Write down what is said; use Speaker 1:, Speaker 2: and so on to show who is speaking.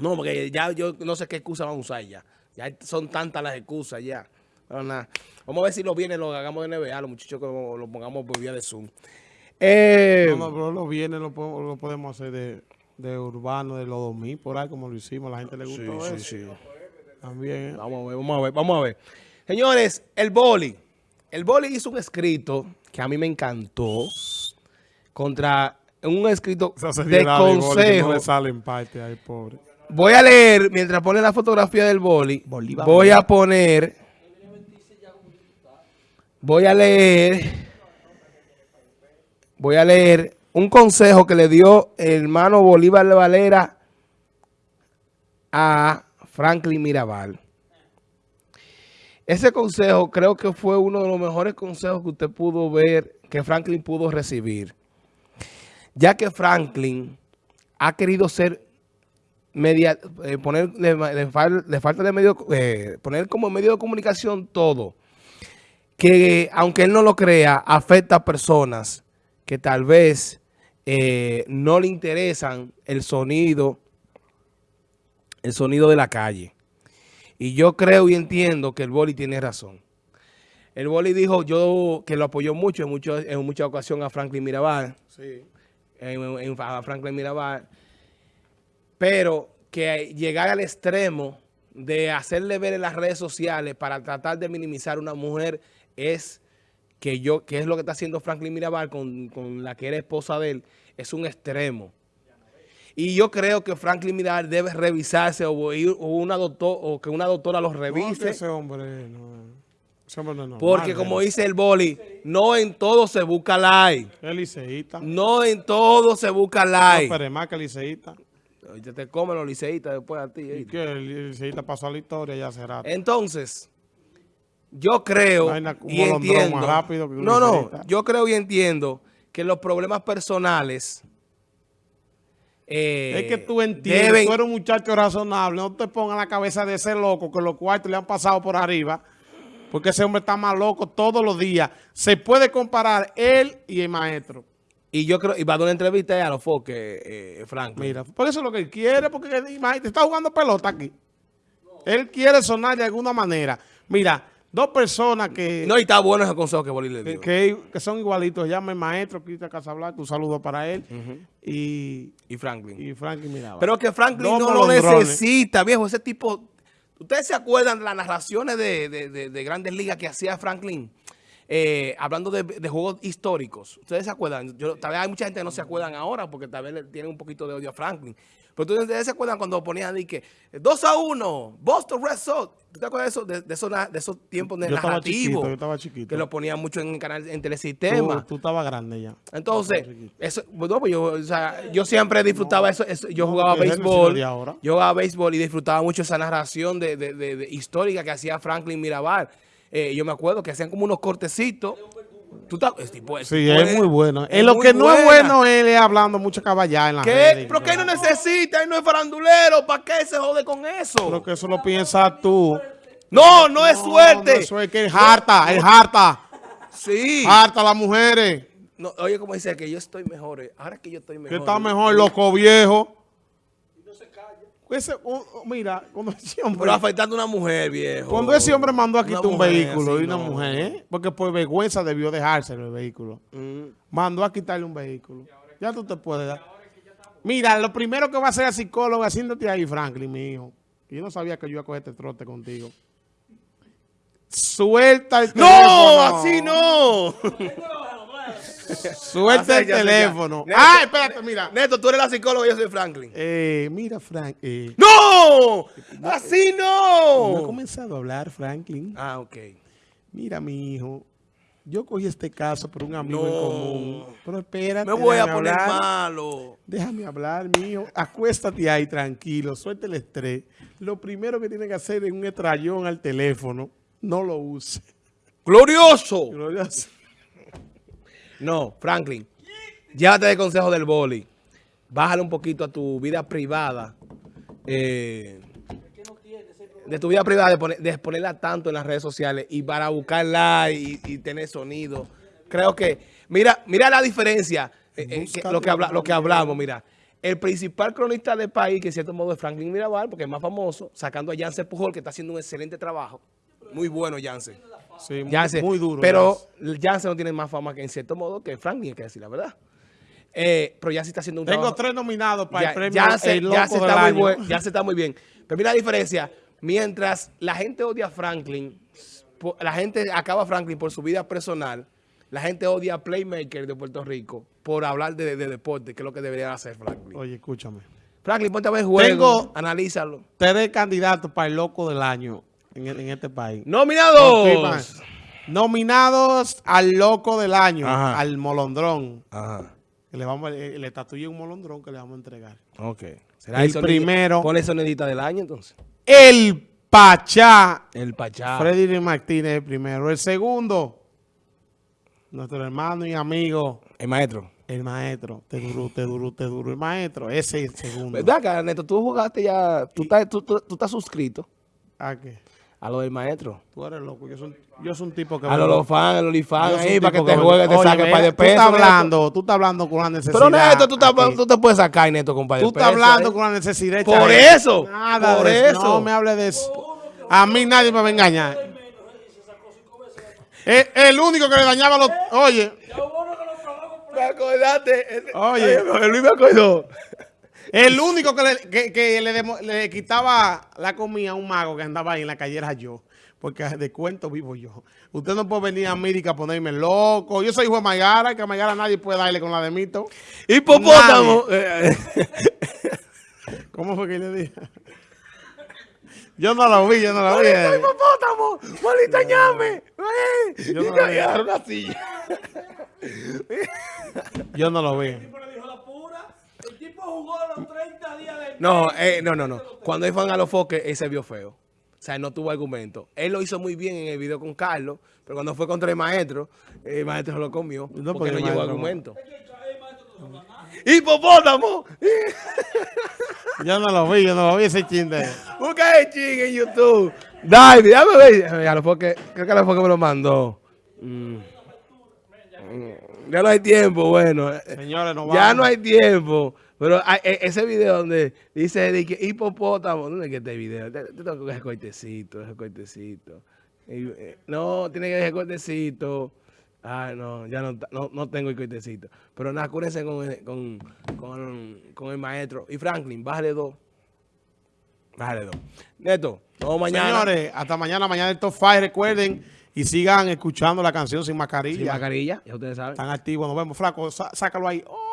Speaker 1: No, porque ya yo no sé qué excusa van a usar ya. Ya son tantas las excusas ya. nada. Vamos a ver si los bienes los hagamos de NBA, los muchachos que lo, pongamos por vía de Zoom.
Speaker 2: Eh, no, no, pero los bienes lo podemos, hacer de, urbano, de los 2000, por ahí como lo hicimos. A la gente le gustó sí, eso. Sí, sí.
Speaker 1: También. Vamos a ver, vamos a ver, vamos a ver. Señores, el boli. El boli hizo un escrito que a mí me encantó contra un escrito de consejo. Voy a leer, mientras pone la fotografía del boli, voy a poner, voy a leer, voy a leer un consejo que le dio el hermano Bolívar de Valera a Franklin Mirabal. Ese consejo creo que fue uno de los mejores consejos que usted pudo ver, que Franklin pudo recibir. Ya que Franklin ha querido ser media, eh, poner, le, falta de medio, eh, poner como medio de comunicación todo. Que aunque él no lo crea, afecta a personas que tal vez eh, no le interesan el sonido, el sonido de la calle. Y yo creo y entiendo que el Boli tiene razón. El Boli dijo yo que lo apoyó mucho en, mucho, en muchas ocasiones a Franklin Mirabal. Sí. a Franklin Mirabal. Pero que llegar al extremo de hacerle ver en las redes sociales para tratar de minimizar a una mujer es que yo que es lo que está haciendo Franklin Mirabal con, con la que era esposa de él, es un extremo. Y yo creo que Franklin Mirar debe revisarse o, ir, o una doctor, o que una doctora lo revise.
Speaker 2: ese hombre no. Ese hombre no
Speaker 1: Porque como dice el boli, no en todo se busca like.
Speaker 2: El liceísta.
Speaker 1: No en todo se busca like.
Speaker 2: No, pero más que el liceísta.
Speaker 1: Te, te comen los liceístas después a ti.
Speaker 2: ¿Y qué? El liceísta pasó a la historia ya será.
Speaker 1: Entonces, yo creo y entiendo. Rápido no, no, yo creo y entiendo que los problemas personales
Speaker 2: eh, es que tú entiendes, tú eres un muchacho razonable, no te pongas la cabeza de ese loco que los cuartos le han pasado por arriba, porque ese hombre está más loco todos los días. Se puede comparar él y el maestro.
Speaker 1: Y yo creo, y va a dar una entrevista a los foques, eh, Frank.
Speaker 2: Mira, por eso es lo que él quiere, porque imagínate, está jugando pelota aquí. Él quiere sonar de alguna manera. Mira, Dos personas que...
Speaker 1: No, y está bueno ese consejo que Bolí le
Speaker 2: dio. Que, son igualitos. Llama el maestro Cristian Casablanca, un saludo para él. y,
Speaker 1: y Franklin.
Speaker 2: Y Franklin Mirabal.
Speaker 1: Pero que Franklin no lo necesita, viejo. Ese tipo... ¿Ustedes se acuerdan de las narraciones de, Grandes Ligas que hacía Franklin? Eh, hablando de, juegos históricos. ¿Ustedes se acuerdan? Yo, tal vez hay mucha gente que no se acuerdan ahora porque tal vez le tienen un poquito de odio a Franklin. Pero ustedes se acuerdan cuando ponían de que 2 a 1, Boston Red Sox. ¿Tú te acuerdas de, eso, de, esos, de esos tiempos
Speaker 2: yo? Chiquito, yo estaba chiquito.
Speaker 1: Que lo ponían mucho en el canal, en telesistema.
Speaker 2: Tú, tú estabas grande ya.
Speaker 1: Entonces, eso, bueno, pues yo, o sea, yo siempre disfrutaba eso, Yo jugaba béisbol. Yo jugaba béisbol y disfrutaba mucho esa narración de, de histórica que hacía Franklin Mirabal. Eh, yo me acuerdo que hacían como unos cortecitos Tú
Speaker 2: sí, es, muy bueno. En lo que no es bueno él es hablando mucho caballá en la
Speaker 1: ¿Qué? ¿Pero qué no necesita? Él no es farandulero. ¿Para qué se jode con eso?
Speaker 2: Pero que eso lo piensas tú.
Speaker 1: No, no es suerte. No
Speaker 2: es suerte, que es harta, es harta.
Speaker 1: Sí.
Speaker 2: Harta las mujeres.
Speaker 1: No, oye, como dice que yo estoy mejor. Eh. Ahora que yo estoy mejor.
Speaker 2: Que está mejor, loco viejo mira, cuando ese hombre...
Speaker 1: Pero afectando a una mujer, viejo.
Speaker 2: Cuando ese hombre mandó a quitar un vehículo y una mujer, ¿eh? porque por vergüenza debió dejarse el vehículo. Mm. Mandó a quitarle un vehículo. Ya tú te puedes dar. Mira, lo primero que va a hacer el psicólogo haciéndote ahí, Franklin, mi hijo. Yo no sabía que yo iba a coger este trote contigo. Suelta el
Speaker 1: teléfono. ¡No! ¡Así no!
Speaker 2: Suelta el teléfono. ah, espérate, mira.
Speaker 1: Neto, tú eres la psicóloga y yo soy Franklin.
Speaker 2: Eh, mira, Frank. Eh.
Speaker 1: ¡No! ¡Así no!
Speaker 2: No he comenzado a hablar, Franklin.
Speaker 1: Ah, ok.
Speaker 2: Mira, mi hijo. Yo cogí este caso por un amigo en común. Pero espérate.
Speaker 1: Me voy a poner malo.
Speaker 2: Déjame hablar, mi hijo. Acuéstate ahí, tranquilo. Suelta el estrés. Lo primero que tiene que hacer es un estrellón al teléfono. No lo use.
Speaker 1: ¡Glorioso! Glorioso. No, Franklin, llévate de consejo del boli. Bájale un poquito a tu vida privada. Eh, de tu vida privada, de, ponerla tanto en las redes sociales y para buscarla y, tener sonido. Creo que, mira, mira la diferencia, eh, eh, lo, que hablamos, mira. el principal cronista del país, que en cierto modo es Franklin Mirabal, porque es más famoso, sacando a Jansen Pujol, que está haciendo un excelente trabajo. Muy bueno Jansen.
Speaker 2: Sí, muy, muy duro.
Speaker 1: Pero Jansen no tiene más fama que en cierto modo que Franklin, hay que decir la verdad. Eh, pero Jansen está haciendo un
Speaker 2: Tengo
Speaker 1: trabajo.
Speaker 2: tres nominados para
Speaker 1: Ya-
Speaker 2: el premio El Loco
Speaker 1: Jansen
Speaker 2: del
Speaker 1: está muy
Speaker 2: Año.
Speaker 1: buen- Jansen está muy bien. Pero mira la diferencia. Mientras la gente odia a Franklin, la gente acaba a Franklin por su vida personal, la gente odia a Playmaker de Puerto Rico por hablar de, de deporte, que es lo que debería hacer Franklin.
Speaker 2: Oye, escúchame.
Speaker 1: Franklin, ponte a ver juego,
Speaker 2: Tengo-
Speaker 1: analízalo.
Speaker 2: Tres candidatos para el Loco del Año en, en este país.
Speaker 1: ¡Nominados!
Speaker 2: Nominados al Loco del Año,
Speaker 1: Ajá.
Speaker 2: al Molondrón.
Speaker 1: Ajá,
Speaker 2: Que le vamos eh, le tatué un molondrón que le vamos a entregar.
Speaker 1: ok.
Speaker 2: El primero.
Speaker 1: Ponle sonidita del año, entonces.
Speaker 2: El Pachá.
Speaker 1: El Pachá.
Speaker 2: Freddy Martínez el primero. El segundo, nuestro hermano y amigo,
Speaker 1: El maestro.
Speaker 2: el maestro. Te duro, te duro, te duro. El maestro, ese es el segundo.
Speaker 1: ¿Verdad, Neto? Tú jugaste ya, tú estás, tú, tú- tú estás suscrito
Speaker 2: ¿A qué?
Speaker 1: A lo del maestro.
Speaker 2: Tú eres loco. Yo soy, yo soy un tipo que...
Speaker 1: A los, los fans, a los
Speaker 2: soy
Speaker 1: ahí para que te juegue, te saque
Speaker 2: mira,
Speaker 1: par de
Speaker 2: Tú
Speaker 1: pesos.
Speaker 2: estás
Speaker 1: Neto.
Speaker 2: hablando, tú estás hablando con una necesidad.
Speaker 1: Pero Neto, tú, estás, tú te puedes sacar, Neto, de
Speaker 2: Tú estás hablando
Speaker 1: ¿eh?
Speaker 2: con una necesidad.
Speaker 1: Por eso,
Speaker 2: Nada
Speaker 1: por
Speaker 2: de
Speaker 1: eso.
Speaker 2: No me hable de eso. A mí nadie me va a engañar. El, el único que le dañaba los... Oye,
Speaker 1: Me acordaste.
Speaker 2: Oye,
Speaker 1: Luis me acordó.
Speaker 2: El único que le, que, que le, demo- le quitaba la comida a un mago que andaba ahí en la calle era yo. Porque de cuento vivo yo. Usted no puede venir a América a ponerme loco. Yo soy hijo de Maigara, que a Maigara nadie puede darle con la de Mito.
Speaker 1: Hipopótamo.
Speaker 2: ¿Cómo fue que le dije? Yo no lo vi, yo no lo vi.
Speaker 1: ¡Maldito hipopótamo! ¡Maldita ñame!
Speaker 2: Yo no vi.
Speaker 1: agarraron una silla.
Speaker 2: Yo no lo vi.
Speaker 3: le dijo la pura. El tipo jugó los 30 días de
Speaker 1: No, eh, no, no, no. Cuando él fue a los foques, él se vio feo. O sea, él no tuvo argumento. Él lo hizo muy bien en el video con Carlos, pero cuando fue contra el maestro, el maestro se lo comió.
Speaker 2: No,
Speaker 1: porque
Speaker 2: porque
Speaker 1: no llevó
Speaker 2: no.
Speaker 1: argumento. ¡Hipopótamo!
Speaker 2: Yo no lo vi, yo no lo vi ese chiste.
Speaker 1: Busca el ching en YouTube. Dale, déjame ver. A los foques, creo que a los foques me lo mandó. Mm. Ya no hay tiempo, bueno.
Speaker 2: Señores, no
Speaker 1: Ya no hay tiempo. Pero hay- e- ese video donde dice de que hipopótamo, ¿dónde es que este video? Te, te tengo que coger cortecito, ese cortecito. Y, eh, no, tiene que dejar cortecito. Ay, no, ya no, no, no tengo el cortecito. Pero nada, cúrense con el, con, con, con el maestro. Y Franklin, bájale dos. Bájale dos. Neto, vemos mañana.
Speaker 2: Señores, hasta mañana, mañana el Top 5, recuerden. Y sigan escuchando la canción Sin Mascarilla.
Speaker 1: Sin mascarilla, ya ustedes saben.
Speaker 2: Están activos, nos vemos, flaco. sá- Sácalo ahí. Oh.